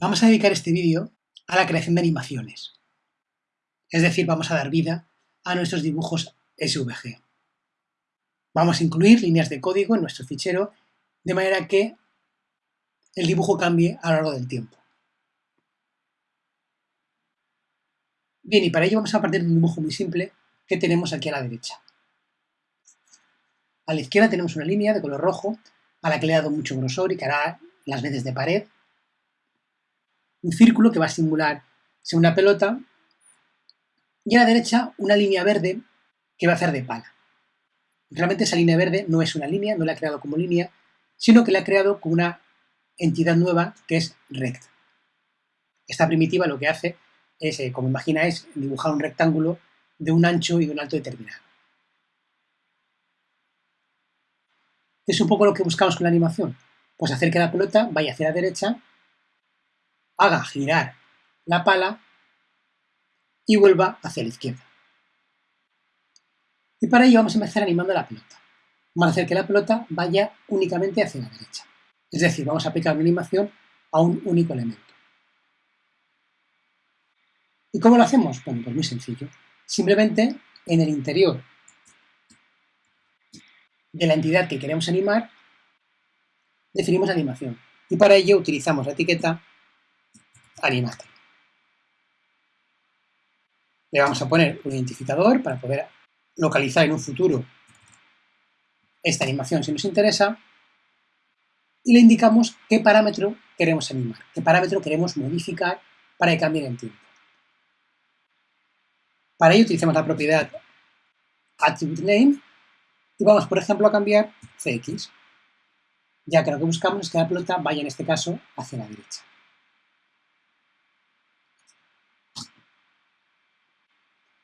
Vamos a dedicar este vídeo a la creación de animaciones. Es decir, vamos a dar vida a nuestros dibujos SVG. Vamos a incluir líneas de código en nuestro fichero de manera que el dibujo cambie a lo largo del tiempo. Bien, y para ello vamos a partir de un dibujo muy simple que tenemos aquí a la derecha. A la izquierda tenemos una línea de color rojo a la que le he dado mucho grosor y que hará las veces de pared un círculo que va a simular una pelota y a la derecha una línea verde que va a hacer de pala. Realmente esa línea verde no es una línea, no la ha creado como línea, sino que la ha creado con una entidad nueva que es rect. Esta primitiva lo que hace es, eh, como imagináis, dibujar un rectángulo de un ancho y de un alto determinado. Es un poco lo que buscamos con la animación, pues hacer que la pelota vaya hacia la derecha haga girar la pala y vuelva hacia la izquierda. Y para ello vamos a empezar animando la pelota. Vamos a hacer que la pelota vaya únicamente hacia la derecha. Es decir, vamos a aplicar una animación a un único elemento. ¿Y cómo lo hacemos? Bueno, pues muy sencillo. Simplemente en el interior de la entidad que queremos animar, definimos animación. Y para ello utilizamos la etiqueta animate. Le vamos a poner un identificador para poder localizar en un futuro esta animación si nos interesa y le indicamos qué parámetro queremos animar, qué parámetro queremos modificar para que cambie en tiempo. Para ello utilizamos la propiedad attributeName y vamos, por ejemplo, a cambiar cx, ya que lo que buscamos es que la pelota vaya, en este caso, hacia la derecha.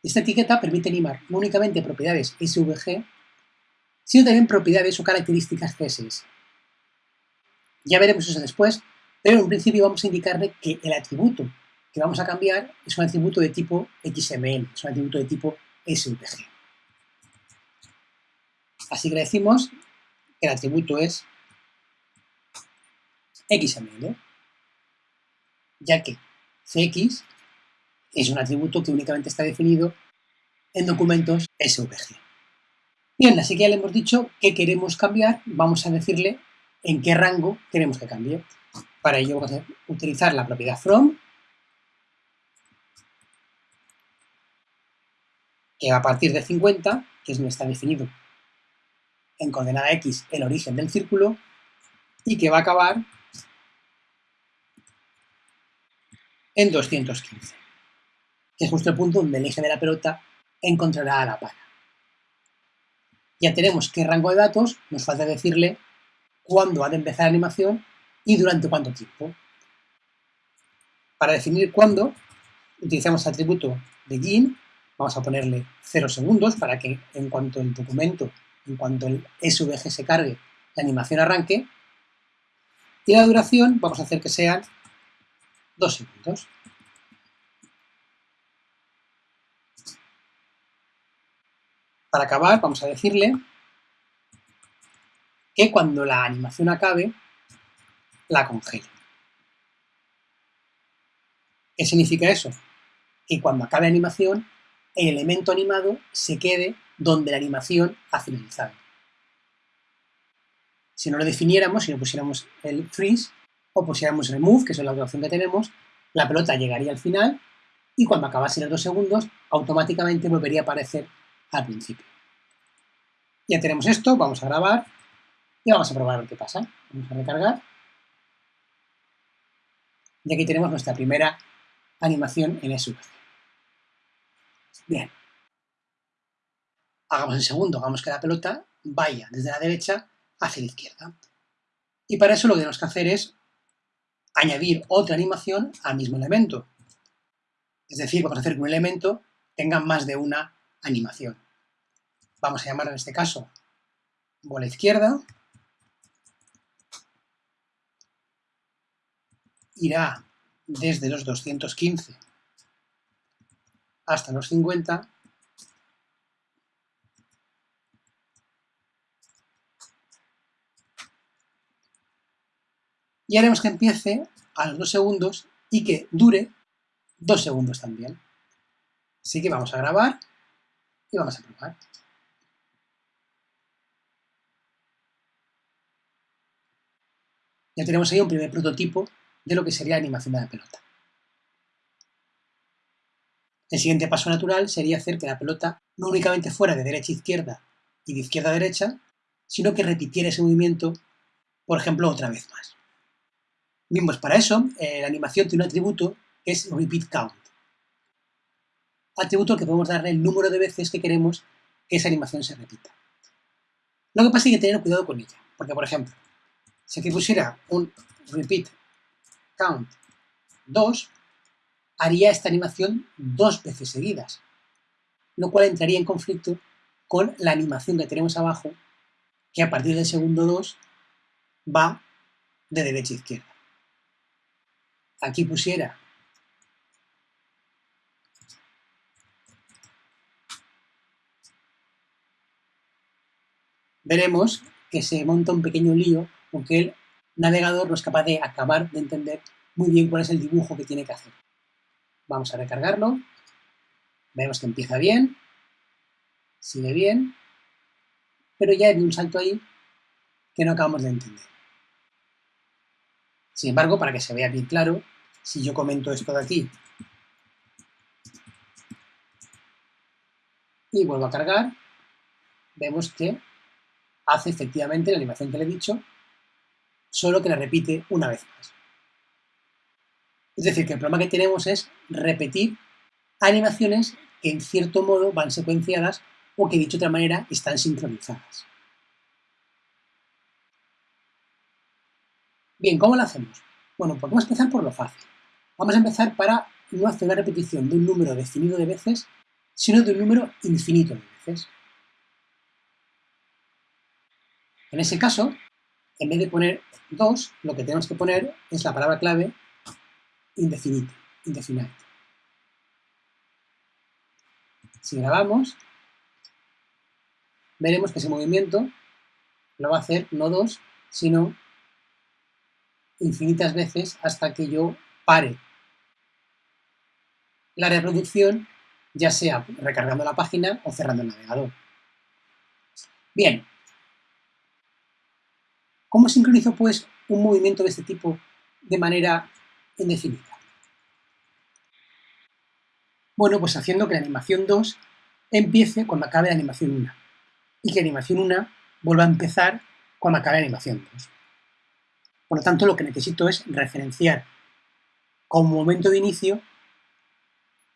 Esta etiqueta permite animar no únicamente propiedades SVG, sino también propiedades o características CSS. Ya veremos eso después, pero en principio vamos a indicarle que el atributo que vamos a cambiar es un atributo de tipo XML, es un atributo de tipo SVG. Así que le decimos que el atributo es XML, ya que CX es un atributo que únicamente está definido en documentos SVG. Bien, así que ya le hemos dicho que queremos cambiar, vamos a decirle en qué rango queremos que cambie. Para ello vamos a utilizar la propiedad from, que a partir de 50, que es donde está definido en coordenada x el origen del círculo, y que va a acabar en 215 es justo el punto donde el eje de la pelota encontrará a la pala. Ya tenemos qué rango de datos, nos falta decirle cuándo ha de empezar la animación y durante cuánto tiempo. Para definir cuándo, utilizamos el atributo de GIN, vamos a ponerle 0 segundos para que en cuanto el documento, en cuanto el SVG se cargue, la animación arranque, y la duración vamos a hacer que sean 2 segundos. Para acabar, vamos a decirle que cuando la animación acabe, la congele. ¿Qué significa eso? Que cuando acabe la animación, el elemento animado se quede donde la animación ha finalizado. Si no lo definiéramos, si no pusiéramos el freeze o pusiéramos remove, que es la otra opción que tenemos, la pelota llegaría al final y cuando acabase los dos segundos, automáticamente volvería a aparecer al principio. Ya tenemos esto, vamos a grabar y vamos a probar lo que pasa. Vamos a recargar. Y aquí tenemos nuestra primera animación en SVG. Bien. Hagamos el segundo, hagamos que la pelota vaya desde la derecha hacia la izquierda. Y para eso lo que tenemos que hacer es añadir otra animación al mismo elemento. Es decir, vamos a hacer que un elemento tenga más de una animación vamos a llamar en este caso bola izquierda, irá desde los 215 hasta los 50 y haremos que empiece a los dos segundos y que dure dos segundos también. Así que vamos a grabar y vamos a probar. Ya tenemos ahí un primer prototipo de lo que sería la animación de la pelota. El siguiente paso natural sería hacer que la pelota no únicamente fuera de derecha a izquierda y de izquierda a derecha, sino que repitiera ese movimiento, por ejemplo, otra vez más. Bien, pues para eso eh, la animación tiene un atributo que es repeat count. Atributo que podemos darle el número de veces que queremos que esa animación se repita. Lo que pasa es que hay que tener cuidado con ella, porque por ejemplo, si aquí pusiera un repeat count 2, haría esta animación dos veces seguidas, lo cual entraría en conflicto con la animación que tenemos abajo, que a partir del segundo 2 va de derecha a izquierda. Aquí pusiera veremos que se monta un pequeño lío porque el navegador no es capaz de acabar de entender muy bien cuál es el dibujo que tiene que hacer. Vamos a recargarlo. Vemos que empieza bien, sigue bien, pero ya hay un salto ahí que no acabamos de entender. Sin embargo, para que se vea bien claro, si yo comento esto de aquí y vuelvo a cargar, vemos que hace efectivamente la animación que le he dicho, solo que la repite una vez más. Es decir, que el problema que tenemos es repetir animaciones que en cierto modo van secuenciadas o que dicho de otra manera están sincronizadas. Bien, ¿cómo lo hacemos? Bueno, pues vamos a empezar por lo fácil. Vamos a empezar para no hacer una repetición de un número definido de veces, sino de un número infinito de veces. En ese caso, en vez de poner 2, lo que tenemos que poner es la palabra clave indefinite, indefinite. Si grabamos, veremos que ese movimiento lo va a hacer no 2, sino infinitas veces hasta que yo pare la reproducción, ya sea recargando la página o cerrando el navegador. Bien, ¿Cómo sincronizo, pues, un movimiento de este tipo de manera indefinida? Bueno, pues haciendo que la animación 2 empiece cuando acabe la animación 1 y que la animación 1 vuelva a empezar cuando acabe la animación 2. Por lo tanto, lo que necesito es referenciar como momento de inicio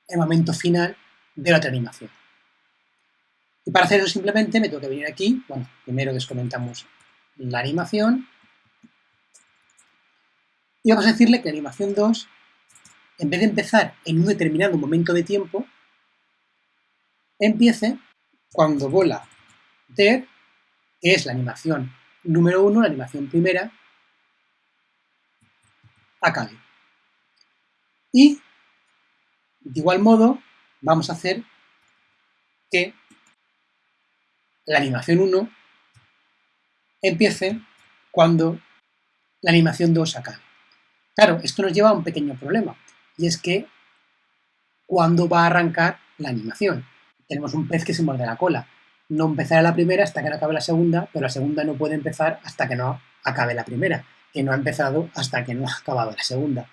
el momento final de la otra animación. Y para hacer eso simplemente me tengo que venir aquí, bueno, primero descomentamos la animación y vamos a decirle que animación 2, en vez de empezar en un determinado momento de tiempo, empiece cuando bola der, que es la animación número 1, la animación primera, acabe. Y, de igual modo, vamos a hacer que la animación 1 empiece cuando la animación 2 acabe. Claro, esto nos lleva a un pequeño problema, y es que ¿cuándo va a arrancar la animación? Tenemos un pez que se muerde la cola. No empezará la primera hasta que no acabe la segunda, pero la segunda no puede empezar hasta que no acabe la primera, que no ha empezado hasta que no ha acabado la segunda.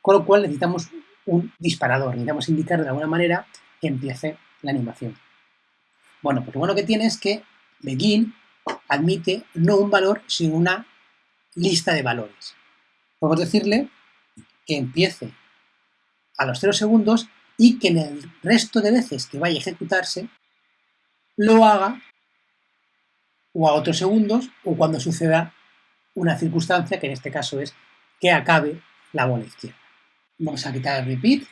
Con lo cual necesitamos un disparador, necesitamos indicar de alguna manera que empiece la animación. Bueno, pues lo bueno que tiene es que begin admite no un valor, sino una lista de valores. Podemos decirle que empiece a los 0 segundos y que en el resto de veces que vaya a ejecutarse lo haga o a otros segundos o cuando suceda una circunstancia que en este caso es que acabe la bola izquierda. Vamos a quitar el repeat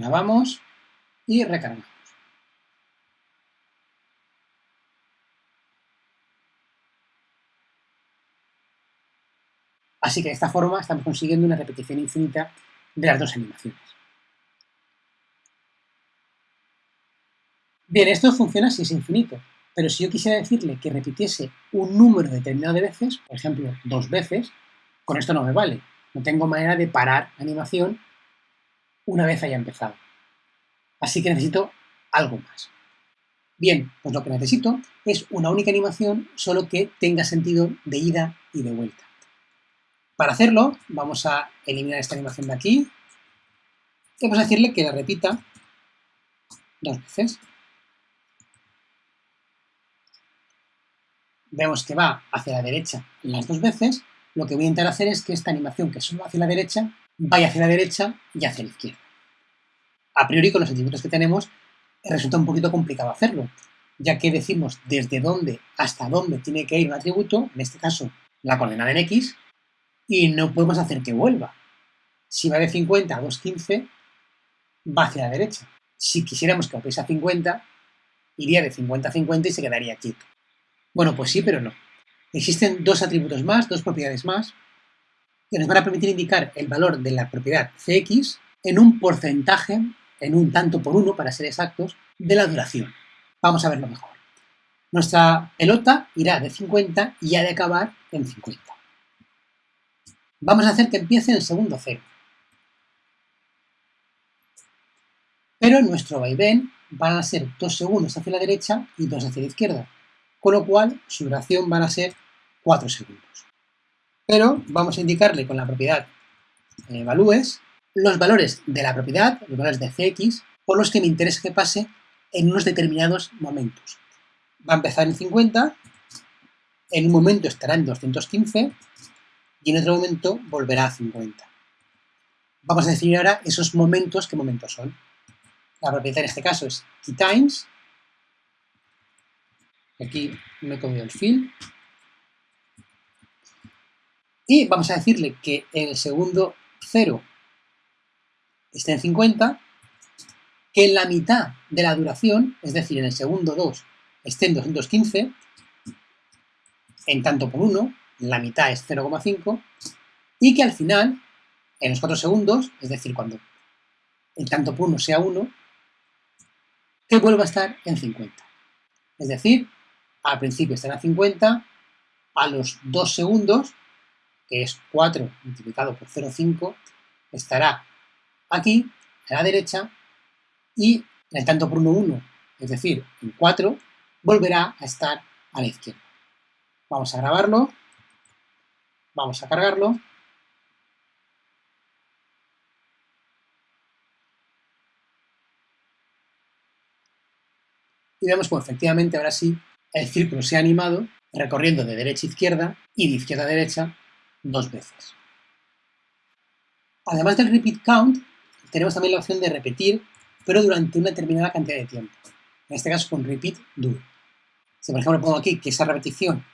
grabamos y recargamos. Así que de esta forma estamos consiguiendo una repetición infinita de las dos animaciones. Bien, esto funciona si es infinito. Pero si yo quisiera decirle que repitiese un número determinado de veces, por ejemplo, dos veces, con esto no me vale. No tengo manera de parar animación una vez haya empezado. Así que necesito algo más. Bien, pues lo que necesito es una única animación, solo que tenga sentido de ida y de vuelta. Para hacerlo, vamos a eliminar esta animación de aquí y vamos a decirle que la repita dos veces. Vemos que va hacia la derecha las dos veces. Lo que voy a intentar hacer es que esta animación que solo va hacia la derecha, vaya hacia la derecha y hacia la izquierda. A priori, con los atributos que tenemos, resulta un poquito complicado hacerlo, ya que decimos desde dónde hasta dónde tiene que ir un atributo, en este caso la coordenada en X, y no podemos hacer que vuelva. Si va de 50 a 215, va hacia la derecha. Si quisiéramos que volviese a 50, iría de 50 a 50 y se quedaría quieto. Bueno, pues sí, pero no. Existen dos atributos más, dos propiedades más, que nos van a permitir indicar el valor de la propiedad Cx en un porcentaje en un tanto por uno, para ser exactos, de la duración. Vamos a verlo mejor. Nuestra pelota irá de 50 y ha de acabar en 50. Vamos a hacer que empiece en el segundo cero. Pero nuestro vaivén van a ser dos segundos hacia la derecha y dos hacia la izquierda, con lo cual su duración van a ser 4 segundos. Pero vamos a indicarle con la propiedad eh, valúes los valores de la propiedad, los valores de Cx, por los que me interesa que pase en unos determinados momentos. Va a empezar en 50, en un momento estará en 215 y en otro momento volverá a 50. Vamos a definir ahora esos momentos, ¿qué momentos son? La propiedad en este caso es keyTimes. Aquí me he comido el fill. Y vamos a decirle que el segundo 0 esté en 50, que en la mitad de la duración, es decir, en el segundo 2, esté en 215, en tanto por 1, la mitad es 0,5, y que al final, en los 4 segundos, es decir, cuando el tanto por 1 sea 1, que vuelva a estar en 50. Es decir, al principio estará en 50, a los 2 segundos, que es 4 multiplicado por 0,5, estará aquí, a la derecha, y en el tanto por 1, 1, es decir, en 4, volverá a estar a la izquierda. Vamos a grabarlo, vamos a cargarlo, y vemos que efectivamente ahora sí el círculo se ha animado recorriendo de derecha a izquierda y de izquierda a derecha dos veces. Además del repeat count, tenemos también la opción de repetir, pero durante una determinada cantidad de tiempo. En este caso con repeat do. Si por ejemplo pongo aquí que esa repetición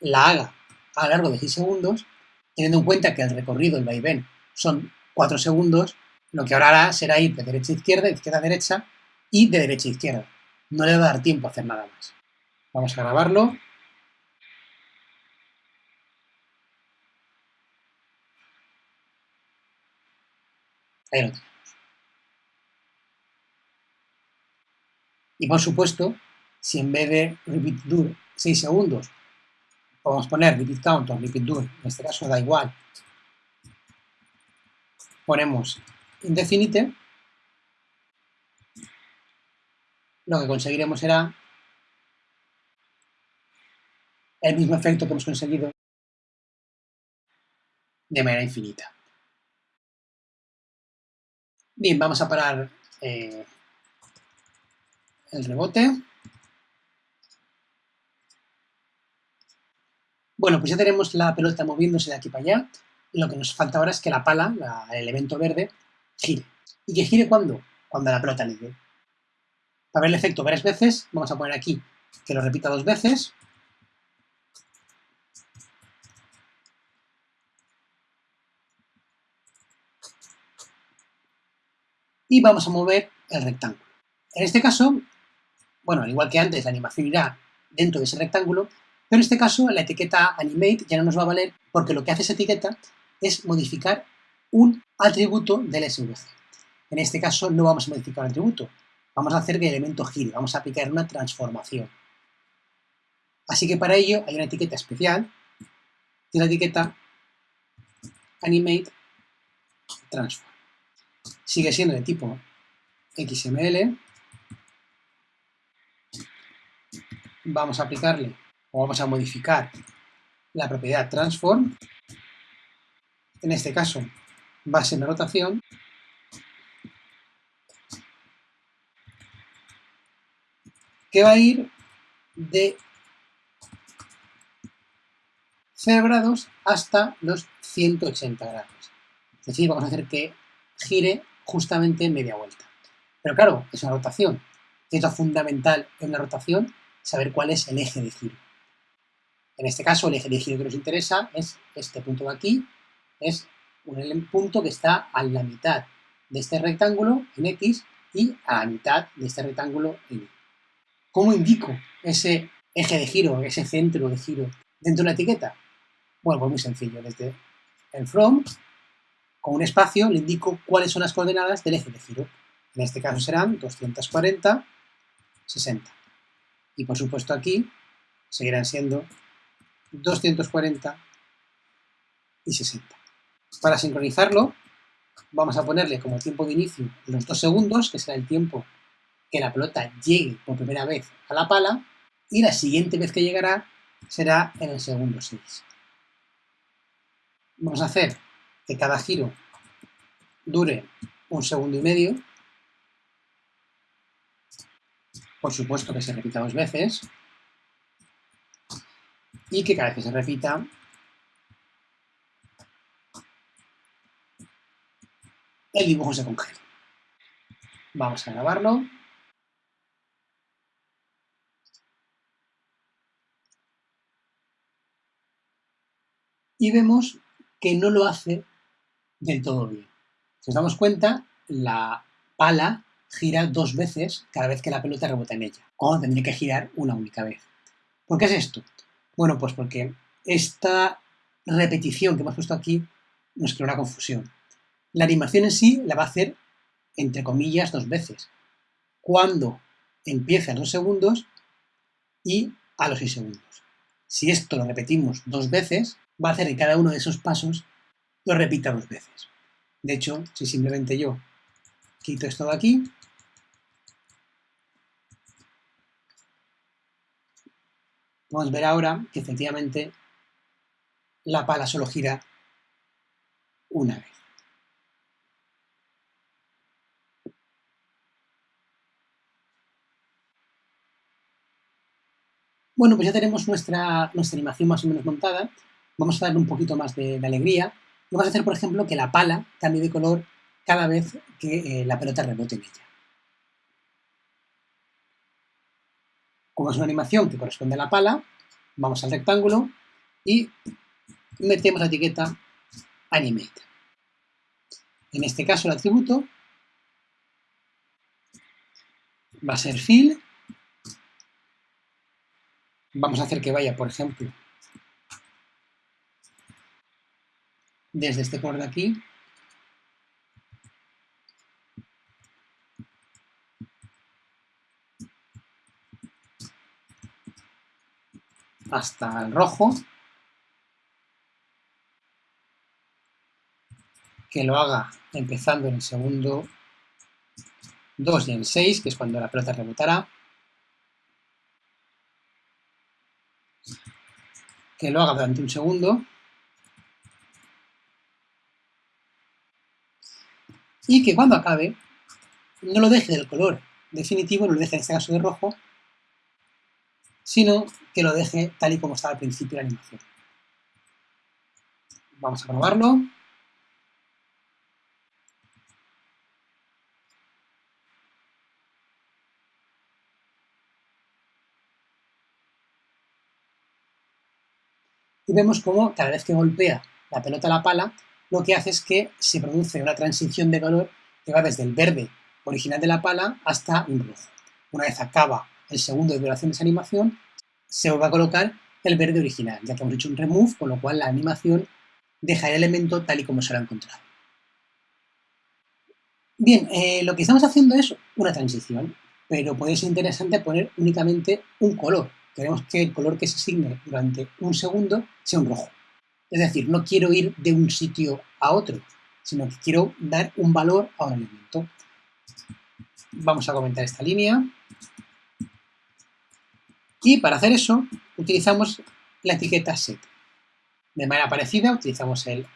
la haga a lo largo de 6 segundos, teniendo en cuenta que el recorrido, el vaivén, son 4 segundos, lo que ahora hará será ir de derecha a izquierda, de izquierda a derecha y de derecha a izquierda. No le va a dar tiempo a hacer nada más. Vamos a grabarlo. Ahí lo tenemos. Y por supuesto, si en vez de repeat dur 6 segundos, podemos poner repeat count o repeat dur, en este caso da igual, ponemos indefinite, lo que conseguiremos será el mismo efecto que hemos conseguido de manera infinita. Bien, vamos a parar eh, el rebote. Bueno, pues ya tenemos la pelota moviéndose de aquí para allá. Lo que nos falta ahora es que la pala, el elemento verde, gire. ¿Y que gire cuándo? Cuando la pelota le dé. Para ver el efecto varias veces, vamos a poner aquí que lo repita dos veces. Y vamos a mover el rectángulo. En este caso, bueno, al igual que antes, la animación irá dentro de ese rectángulo, pero en este caso la etiqueta animate ya no nos va a valer porque lo que hace esa etiqueta es modificar un atributo del SVG. En este caso no vamos a modificar un atributo, vamos a hacer que el elemento gire, vamos a aplicar una transformación. Así que para ello hay una etiqueta especial, que la etiqueta animate transform. Sigue siendo de tipo XML. Vamos a aplicarle o vamos a modificar la propiedad transform. En este caso ser una rotación. que va a ir de 0 grados hasta los 180 grados. Es decir, vamos a hacer que gire justamente media vuelta. Pero claro, es una rotación. Es lo fundamental en una rotación saber cuál es el eje de giro. En este caso, el eje de giro que nos interesa es este punto de aquí, es un punto que está a la mitad de este rectángulo en X y a la mitad de este rectángulo en Y. ¿Cómo indico ese eje de giro, ese centro de giro dentro de la etiqueta? Bueno, pues muy sencillo. Desde el from, con un espacio, le indico cuáles son las coordenadas del eje de giro. En este caso serán 240, 60. Y por supuesto aquí seguirán siendo 240 y 60. Para sincronizarlo, vamos a ponerle como tiempo de inicio los dos segundos, que será el tiempo que la pelota llegue por primera vez a la pala, y la siguiente vez que llegará será en el segundo 6 vamos a hacer que cada giro dure un segundo y medio. Por supuesto que se repita dos veces. Y que cada vez que se repita, el dibujo se congela. Vamos a grabarlo. Y vemos que no lo hace del todo bien. Si nos damos cuenta, la pala gira dos veces cada vez que la pelota rebota en ella, cuando tendría que girar una única vez. ¿Por qué es esto? Bueno, pues porque esta repetición que hemos puesto aquí nos crea una confusión. La animación en sí la va a hacer, entre comillas, dos veces. Cuando empieza a los segundos y a los seis segundos. Si esto lo repetimos dos veces, va a hacer que cada uno de esos pasos lo repita dos veces. De hecho, si simplemente yo quito esto de aquí, podemos ver ahora que efectivamente la pala solo gira una vez. Bueno, pues ya tenemos nuestra, nuestra animación más o menos montada vamos a darle un poquito más de, alegría. Vamos a hacer, por ejemplo, que la pala cambie de color cada vez que eh, la pelota rebote en ella. Como es una animación que corresponde a la pala, vamos al rectángulo y metemos la etiqueta Animate. En este caso el atributo va a ser Fill. Vamos a hacer que vaya, por ejemplo, desde este color de aquí. Hasta el rojo, que lo haga empezando en el segundo 2 y en 6, que es cuando la pelota rebotará, que lo haga durante un segundo, y que cuando acabe no lo deje del color definitivo, no lo deje en este caso de rojo, sino que lo deje tal y como estaba al principio de la animación. Vamos a probarlo. Y vemos como cada vez que golpea la pelota a la pala, lo que hace es que se produce una transición de color que va desde el verde original de la pala hasta un rojo. Una vez acaba el segundo de duración de esa animación, se va a colocar el verde original, ya que hemos hecho un remove, con lo cual la animación deja el elemento tal y como se lo ha encontrado. Bien, eh, lo que estamos haciendo es una transición, pero puede ser interesante poner únicamente un color queremos que el color que se asigne durante un segundo sea un rojo. Es decir, no quiero ir de un sitio a otro, sino que quiero dar un valor a un elemento. Vamos a comentar esta línea. Y para hacer eso, utilizamos la etiqueta set. De manera parecida, utilizamos el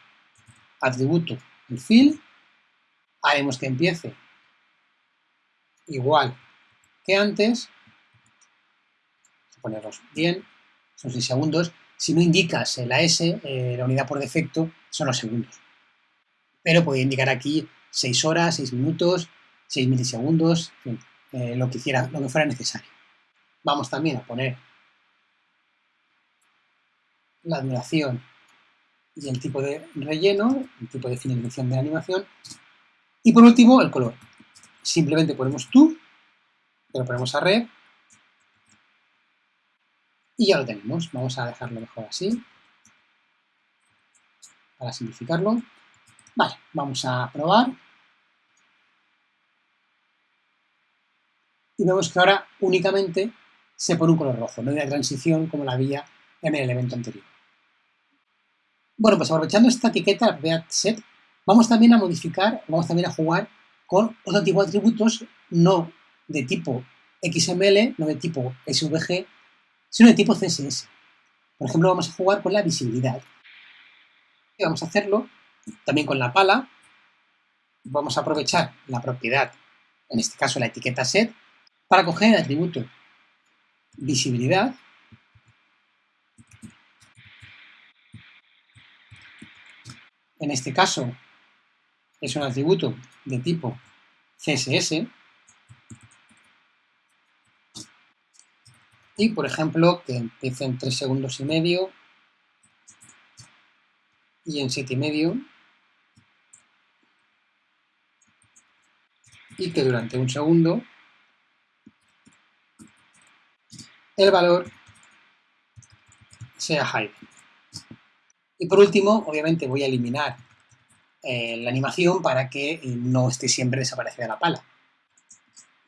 atributo, el fill, haremos que empiece igual que antes, ponerlos bien, son 6 segundos, si no indicas la S, eh, la unidad por defecto, son los segundos. Pero puede indicar aquí 6 horas, 6 minutos, 6 milisegundos, eh, lo, que fuera necesario. Vamos también a poner la duración y el tipo de relleno, el tipo de finalización de la animación. Y por último, el color. Simplemente ponemos tú, lo ponemos a red, y ya lo tenemos. Vamos a dejarlo mejor así, para simplificarlo. Vale, vamos a probar. Y vemos que ahora únicamente se pone un color rojo, no hay una transición como la había en el elemento anterior. Bueno, pues aprovechando esta etiqueta set, vamos también a modificar, vamos también a jugar con otro tipo de atributos, no de tipo XML, no de tipo SVG, sino de tipo CSS. Por ejemplo, vamos a jugar con la visibilidad. Y vamos a hacerlo también con la pala. Vamos a aprovechar la propiedad, en este caso la etiqueta set, para coger el atributo visibilidad en este caso es un atributo de tipo CSS, y por ejemplo que empiece en 3 segundos y medio y en 7 y medio y que durante un segundo el valor sea high. Y por último, obviamente voy a eliminar eh, la animación para que no esté siempre desaparecida la pala.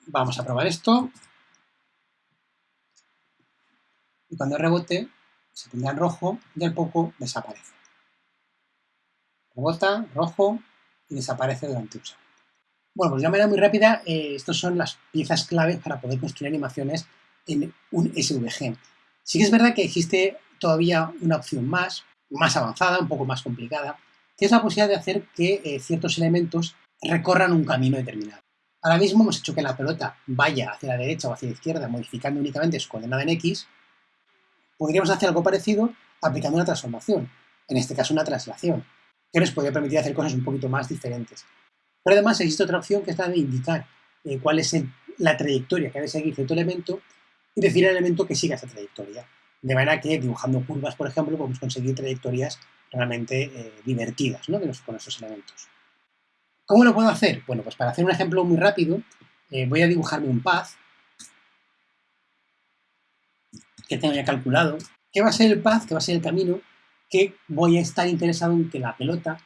Vamos a probar esto. Y cuando rebote, se pondrá en rojo y al poco desaparece. Rebota, rojo y desaparece durante un. Bueno, pues de una manera muy rápida, eh, estas son las piezas claves para poder construir animaciones en un SVG. Sí que es verdad que existe todavía una opción más, más avanzada, un poco más complicada, que es la posibilidad de hacer que eh, ciertos elementos recorran un camino determinado. Ahora mismo hemos hecho que la pelota vaya hacia la derecha o hacia la izquierda, modificando únicamente su coordenada en X. Podríamos hacer algo parecido aplicando una transformación, en este caso una traslación, que nos podría permitir hacer cosas un poquito más diferentes. Pero además existe otra opción que es la de indicar eh, cuál es la trayectoria que debe seguir cierto elemento y decir al elemento que siga esa trayectoria. De manera que dibujando curvas, por ejemplo, podemos conseguir trayectorias realmente eh, divertidas ¿no? con estos elementos. ¿Cómo lo puedo hacer? Bueno, pues para hacer un ejemplo muy rápido, eh, voy a dibujarme un path que tengo ya calculado, que va a ser el path, que va a ser el camino que voy a estar interesado en que la pelota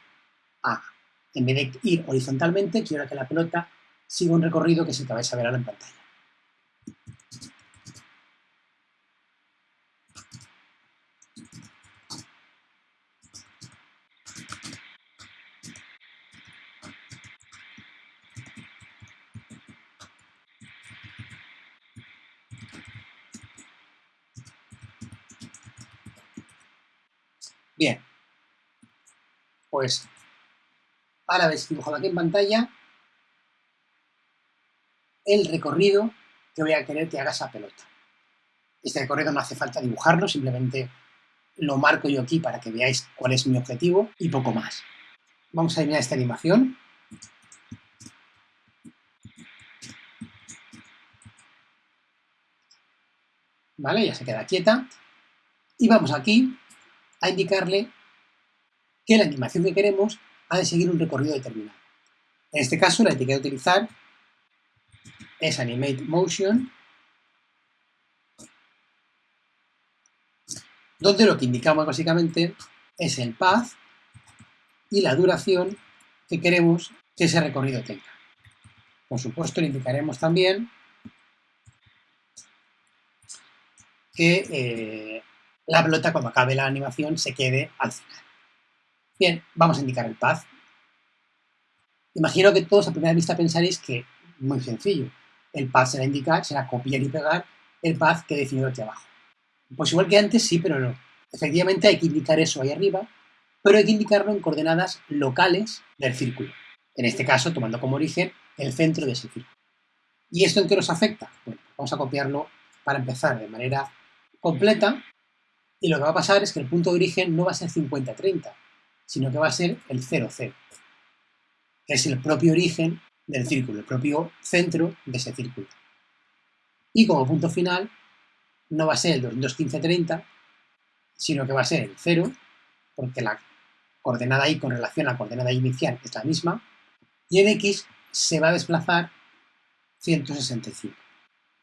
haga. En vez de ir horizontalmente, quiero que la pelota siga un recorrido que el que vais a ver ahora en pantalla. Bien. Pues ahora veis dibujado aquí en pantalla el recorrido que voy a querer que haga esa pelota. Este recorrido no hace falta dibujarlo, simplemente lo marco yo aquí para que veáis cuál es mi objetivo y poco más. Vamos a eliminar esta animación. ¿Vale? Ya se queda quieta. Y vamos aquí a indicarle que la animación que queremos ha de seguir un recorrido determinado. En este caso, la etiqueta a utilizar es Animate Motion, donde lo que indicamos básicamente es el path y la duración que queremos que ese recorrido tenga. Por supuesto, le indicaremos también que eh, la pelota cuando acabe la animación se quede al final. Bien, vamos a indicar el path. Imagino que todos a primera vista pensaréis que, muy sencillo, el path será indicar, será copiar y pegar el path que he definido aquí abajo. Pues igual que antes, sí, pero no. Efectivamente hay que indicar eso ahí arriba, pero hay que indicarlo en coordenadas locales del círculo. En este caso, tomando como origen el centro de ese círculo. ¿Y esto en qué nos afecta? Bueno, vamos a copiarlo para empezar de manera completa y lo que va a pasar es que el punto de origen no va a ser 50-30, sino que va a ser el 0,0, que es el propio origen del círculo, el propio centro de ese círculo. Y como punto final no va a ser el 215-30, sino que va a ser el 0, porque la coordenada y con relación a la coordenada inicial es la misma, y en x se va a desplazar 165,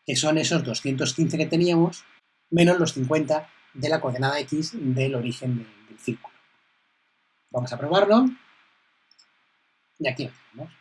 que son esos 215 que teníamos, menos los 50 de la coordenada x del origen del, círculo. Vamos a probarlo. Y aquí lo tenemos.